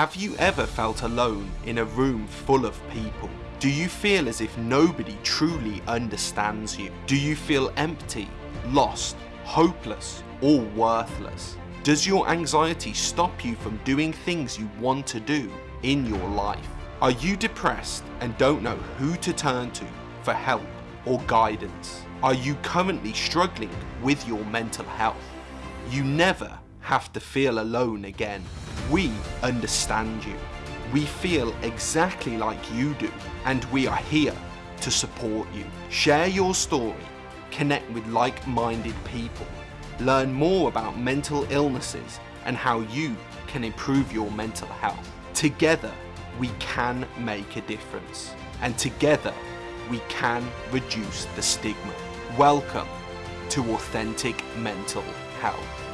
Have you ever felt alone in a room full of people? Do you feel as if nobody truly understands you? Do you feel empty, lost, hopeless, or worthless? Does your anxiety stop you from doing things you want to do in your life? Are you depressed and don't know who to turn to for help or guidance? Are you currently struggling with your mental health? You never have to feel alone again. We understand you. We feel exactly like you do and we are here to support you. Share your story, connect with like-minded people, learn more about mental illnesses and how you can improve your mental health. Together, we can make a difference and together we can reduce the stigma. Welcome to Authentic Mental Health.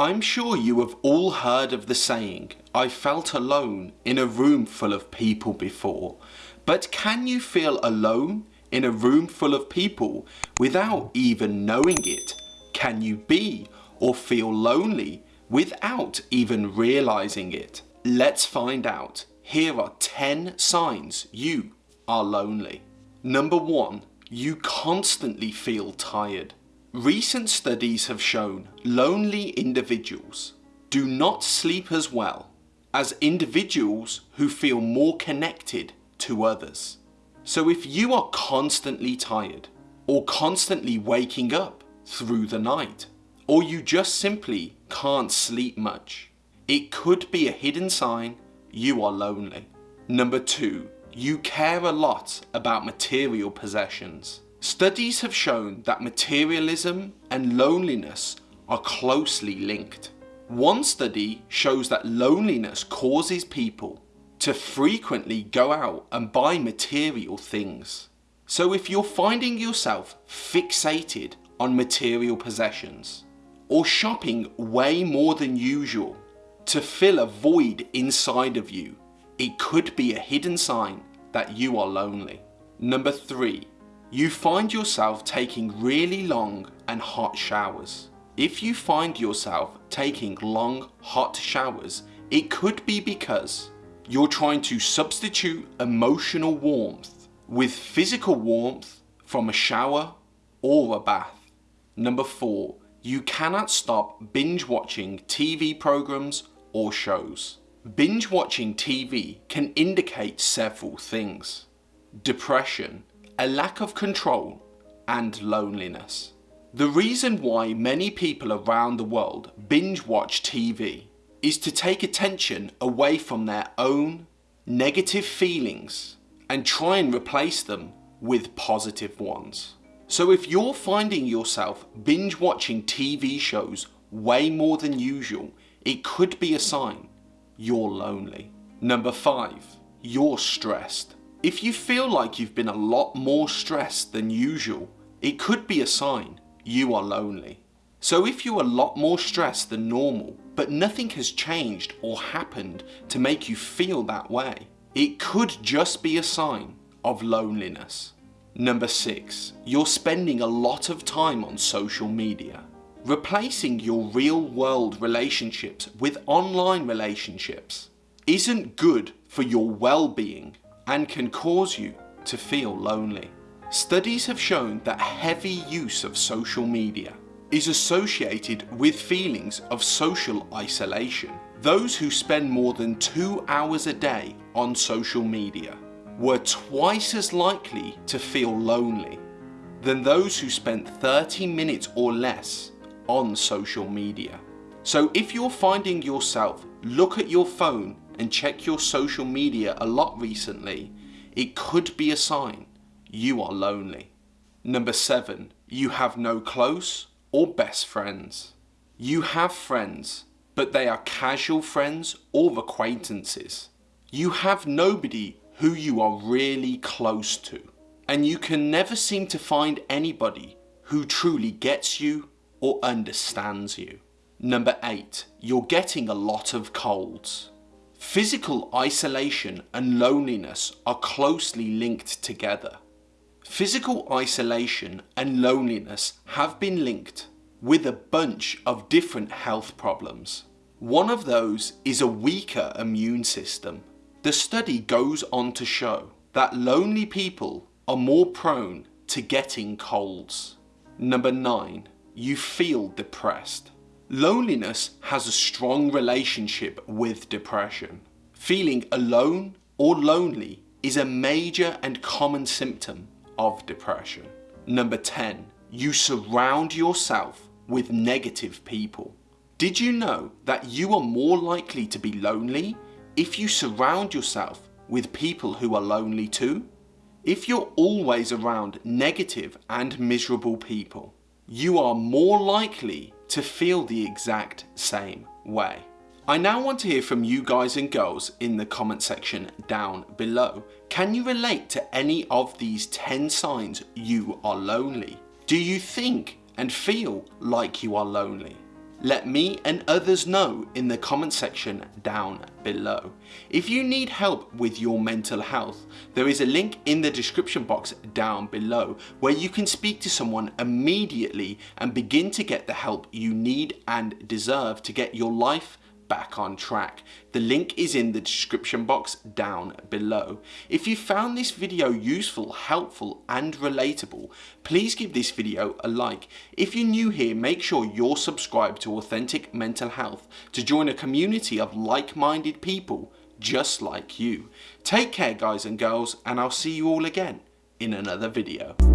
I'm sure you have all heard of the saying, I felt alone in a room full of people before. But can you feel alone in a room full of people without even knowing it? Can you be or feel lonely without even realizing it? Let's find out. Here are 10 signs you are lonely. Number one, you constantly feel tired. Recent studies have shown lonely individuals do not sleep as well as individuals who feel more connected to others. So if you are constantly tired or constantly waking up through the night or you just simply can't sleep much, it could be a hidden sign you are lonely. Number two, you care a lot about material possessions. Studies have shown that materialism and loneliness are closely linked. One study shows that loneliness causes people to frequently go out and buy material things. So if you're finding yourself fixated on material possessions or shopping way more than usual to fill a void inside of you, it could be a hidden sign that you are lonely. Number three, you find yourself taking really long and hot showers. If you find yourself taking long hot showers, it could be because you're trying to substitute emotional warmth with physical warmth from a shower or a bath. Number four, you cannot stop binge watching TV programs or shows. Binge watching TV can indicate several things. Depression, a lack of control, and loneliness. The reason why many people around the world binge watch TV is to take attention away from their own negative feelings and try and replace them with positive ones. So if you're finding yourself binge watching TV shows way more than usual, it could be a sign you're lonely. Number five, you're stressed. If you feel like you've been a lot more stressed than usual, it could be a sign you are lonely. So if you're a lot more stressed than normal, but nothing has changed or happened to make you feel that way, it could just be a sign of loneliness. Number six, you're spending a lot of time on social media. Replacing your real world relationships with online relationships isn't good for your well-being and can cause you to feel lonely. Studies have shown that heavy use of social media is associated with feelings of social isolation. Those who spend more than two hours a day on social media were twice as likely to feel lonely than those who spent 30 minutes or less on social media. So if you're finding yourself look at your phone and check your social media a lot recently, it could be a sign you are lonely. Number seven, you have no close or best friends. You have friends, but they are casual friends or acquaintances. You have nobody who you are really close to. And you can never seem to find anybody who truly gets you or understands you. Number eight, you're getting a lot of colds. Physical isolation and loneliness are closely linked together. Physical isolation and loneliness have been linked with a bunch of different health problems. One of those is a weaker immune system. The study goes on to show that lonely people are more prone to getting colds. Number 9. You feel depressed. Loneliness has a strong relationship with depression. Feeling alone or lonely is a major and common symptom of depression. Number 10. You surround yourself with negative people. Did you know that you are more likely to be lonely if you surround yourself with people who are lonely too? If you're always around negative and miserable people, you are more likely to feel the exact same way. I now want to hear from you guys and girls in the comment section down below. Can you relate to any of these 10 signs you are lonely? Do you think and feel like you are lonely? Let me and others know in the comment section down below. If you need help with your mental health, there is a link in the description box down below where you can speak to someone immediately and begin to get the help you need and deserve to get your life back on track. The link is in the description box down below. If you found this video useful, helpful and relatable, please give this video a like. If you're new here, make sure you're subscribed to Authentic Mental Health to join a community of like-minded people just like you. Take care guys and girls and I'll see you all again in another video.